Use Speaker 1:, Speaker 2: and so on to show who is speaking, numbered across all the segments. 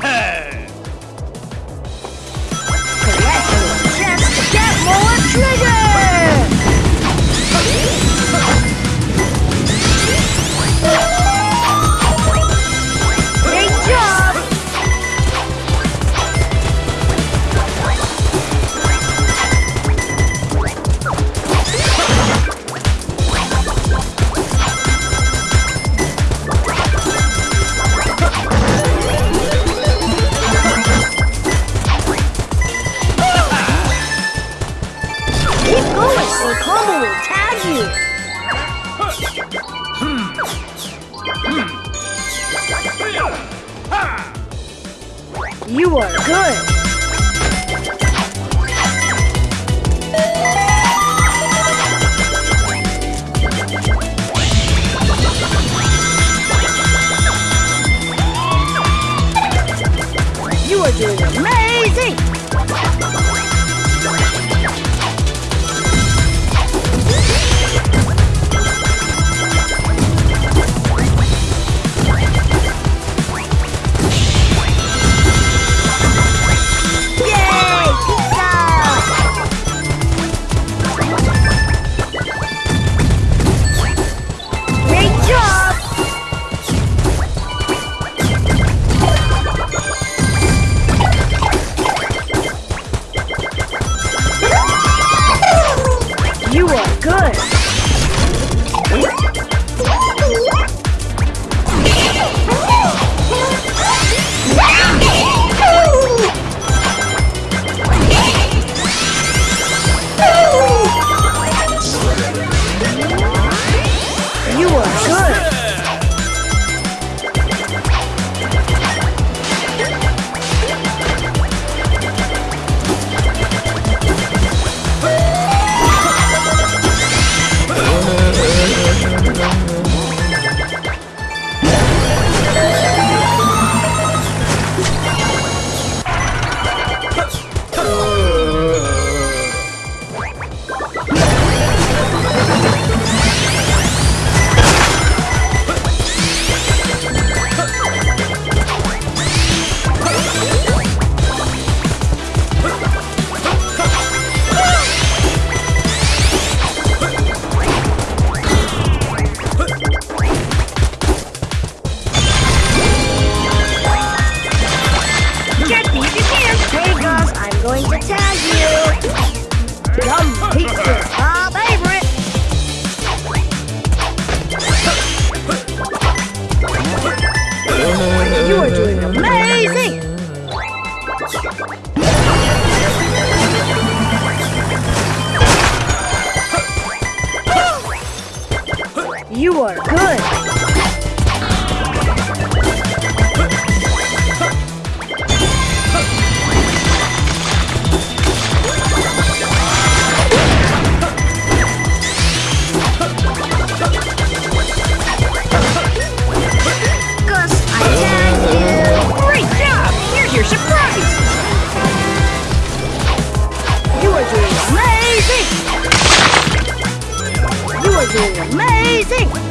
Speaker 1: Yeah! You are good! You are doing amazing! You are doing amazing! You are good! Amazing!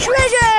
Speaker 1: treasure!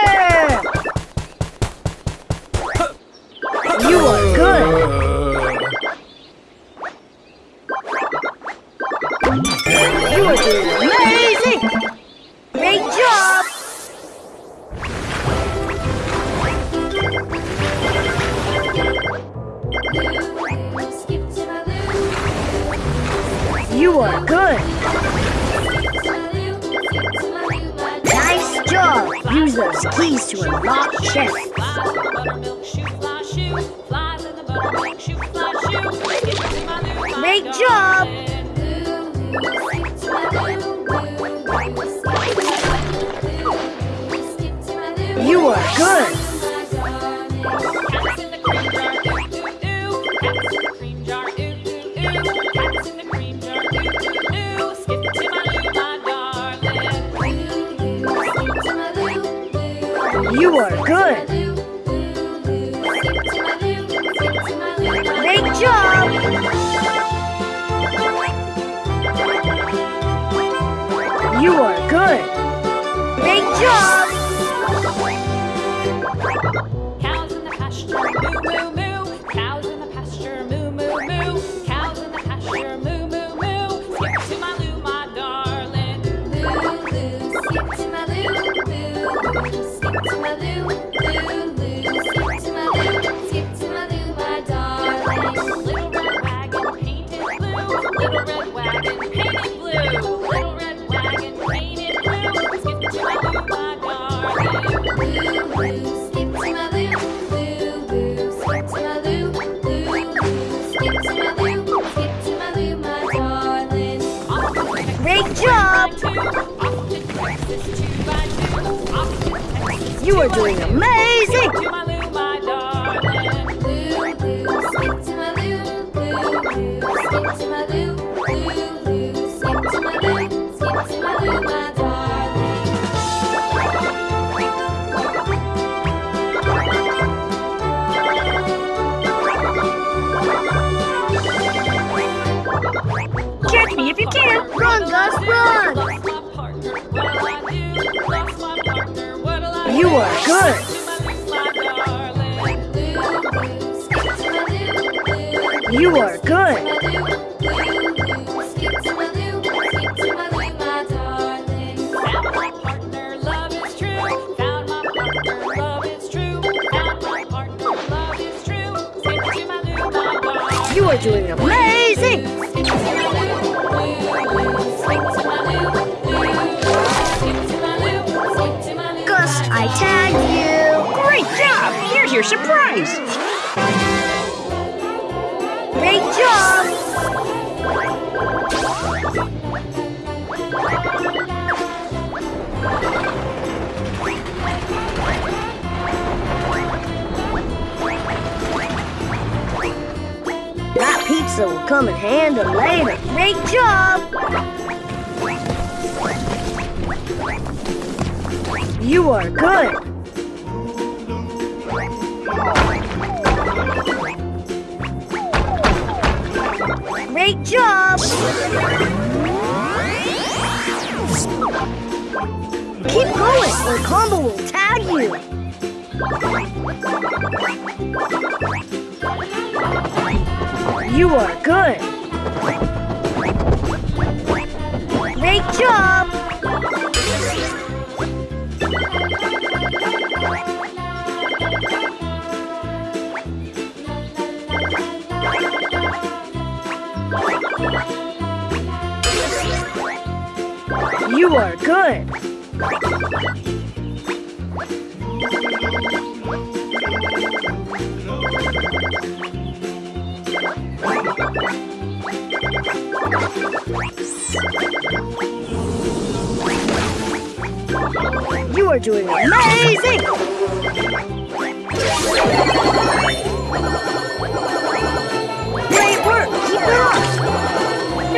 Speaker 1: Sure, good. You are good. Great job. You are good. Great job.
Speaker 2: We're
Speaker 1: doing a
Speaker 3: mess. 对。Here's surprise!
Speaker 1: Great job! That pizza will come in handy later. Great job! You are good. Great job! Keep going, or Combo will tag you! You are good! Great job! You are good! You
Speaker 3: are doing amazing! Great work! Keep it up!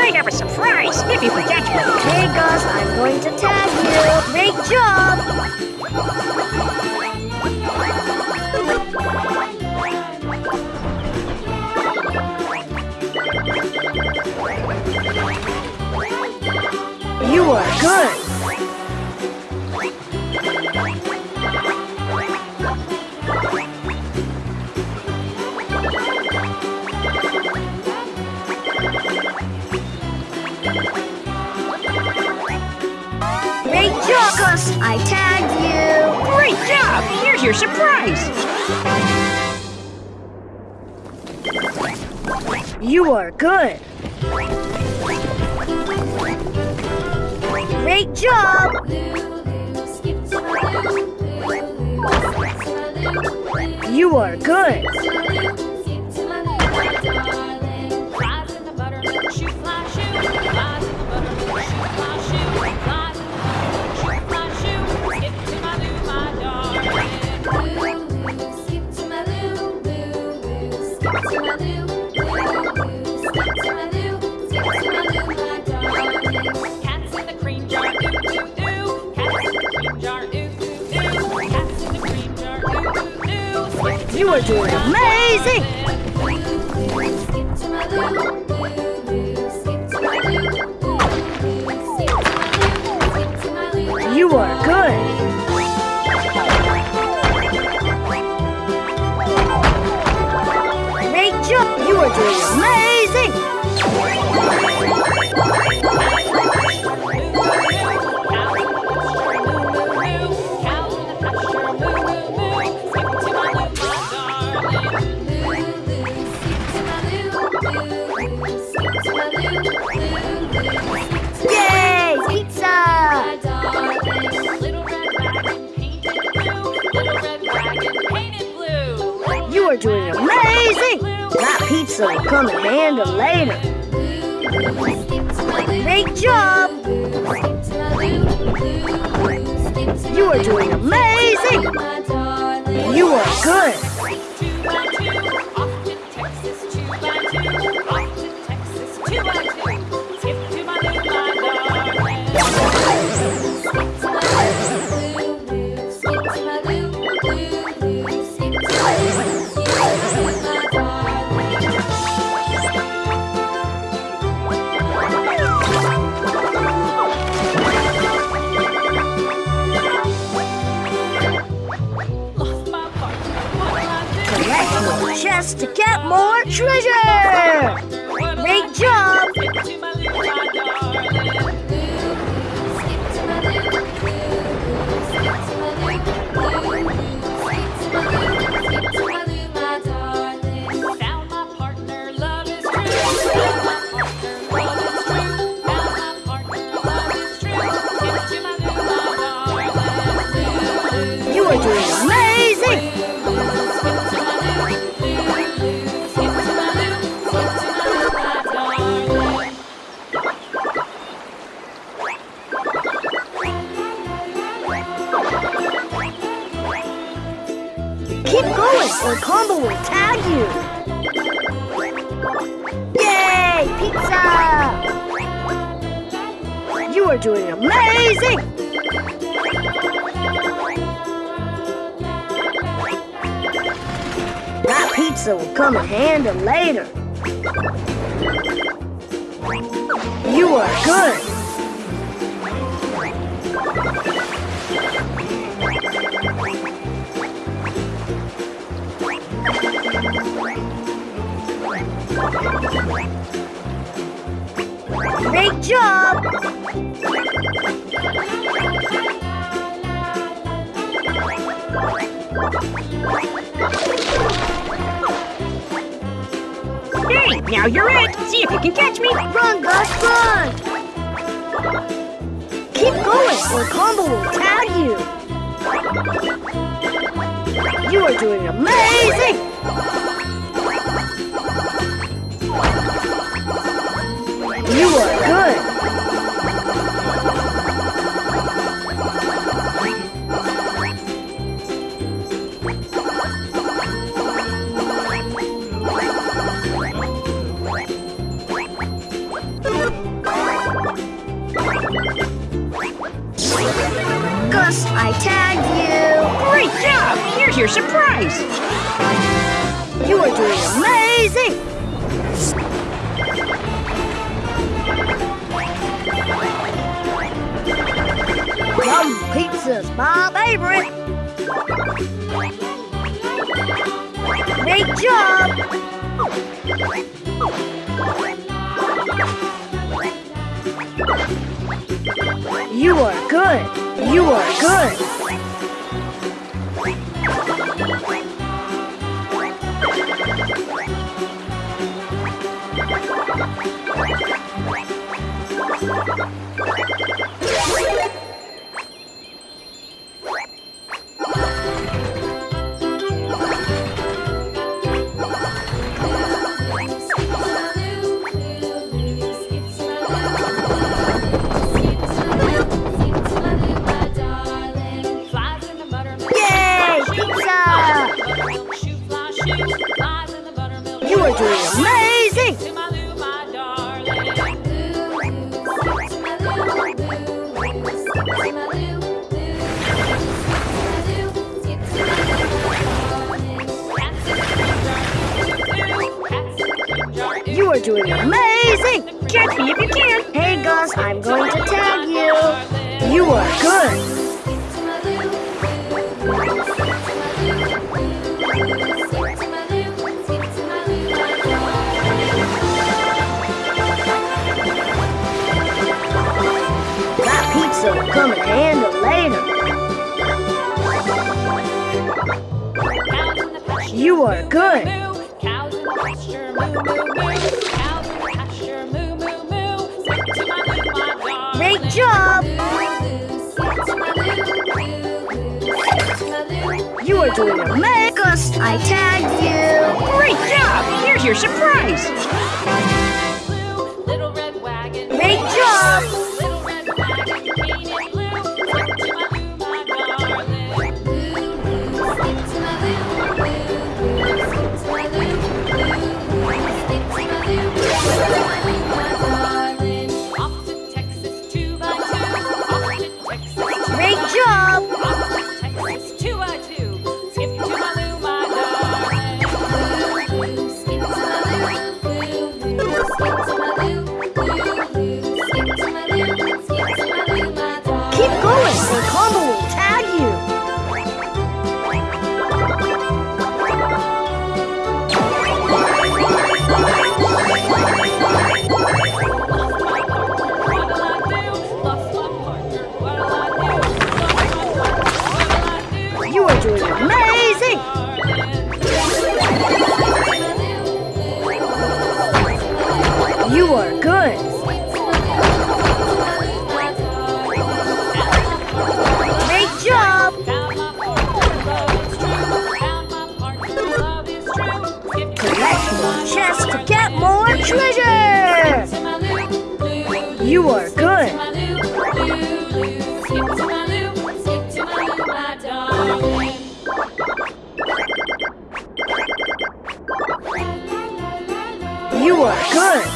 Speaker 4: I have a surprise if you can catch me.
Speaker 3: Okay, Gus, I'm going to tag you. Great job! You are good. Job, Gus. I tagged you.
Speaker 4: Great job! Here's your surprise.
Speaker 3: You are good. Great job.
Speaker 1: Lulu, skip to my Lou. Lulu, skip to my Lou.
Speaker 3: You are good.
Speaker 1: Skip
Speaker 3: are doing amazing! You are good. Will come in handy later. Great job. You are doing amazing. You are good. To get more treasure. Keep going or Combo will tag you. Yay! Pizza! You are doing amazing. That pizza will come in handy later. You are good. Great job!
Speaker 4: Hey, now you're it. See if you can catch me.
Speaker 3: Run, Gus, run! Keep going or Combo will tag you. You are doing amazing! You are good! Gus, I tagged
Speaker 1: you! Great job! Here's your surprise! You are doing amazing!
Speaker 2: This is my favorite. Great job.
Speaker 1: You are
Speaker 3: good. You
Speaker 1: are good. good. That pizza will come in handy later. You are good. doing Make us! I tagged you!
Speaker 3: Great job! Here's your surprise!
Speaker 1: You are good.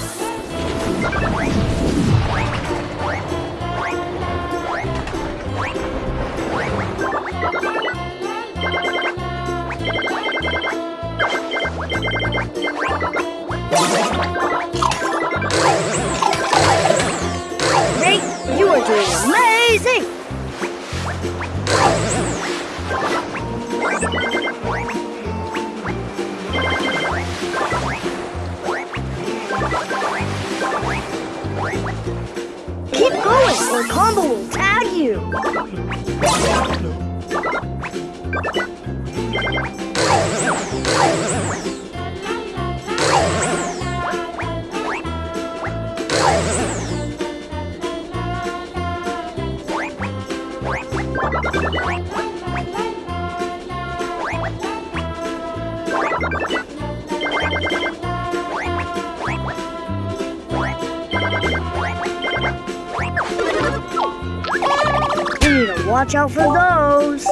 Speaker 1: watch out for those!